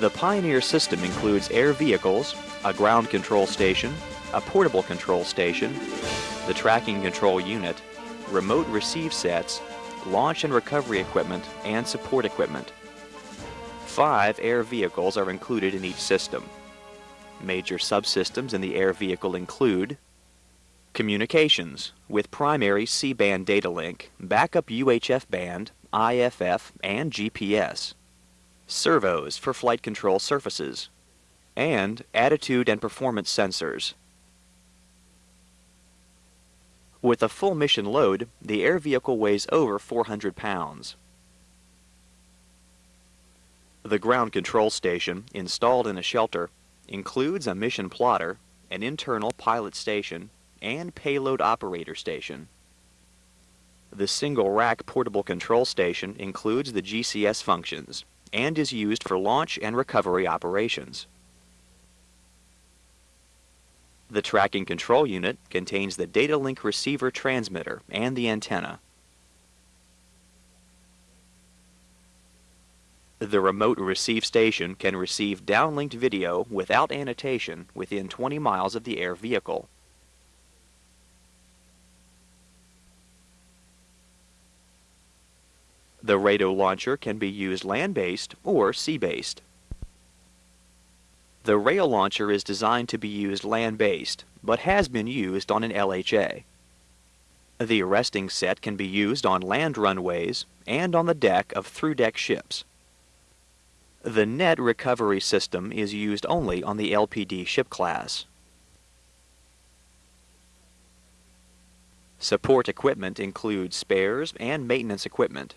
The Pioneer system includes air vehicles, a ground control station, a portable control station, the tracking control unit, remote receive sets, launch and recovery equipment, and support equipment. Five air vehicles are included in each system. Major subsystems in the air vehicle include Communications, with primary C-band data link, backup UHF band, IFF, and GPS. Servos for flight control surfaces. And attitude and performance sensors. With a full mission load, the air vehicle weighs over 400 pounds. The ground control station, installed in a shelter, includes a mission plotter, an internal pilot station, and payload operator station. The single rack portable control station includes the GCS functions and is used for launch and recovery operations. The tracking control unit contains the data link receiver transmitter and the antenna. The remote receive station can receive downlinked video without annotation within 20 miles of the air vehicle. The RATO launcher can be used land-based or sea-based. The rail launcher is designed to be used land-based, but has been used on an LHA. The arresting set can be used on land runways and on the deck of through-deck ships. The net recovery system is used only on the LPD ship class. Support equipment includes spares and maintenance equipment.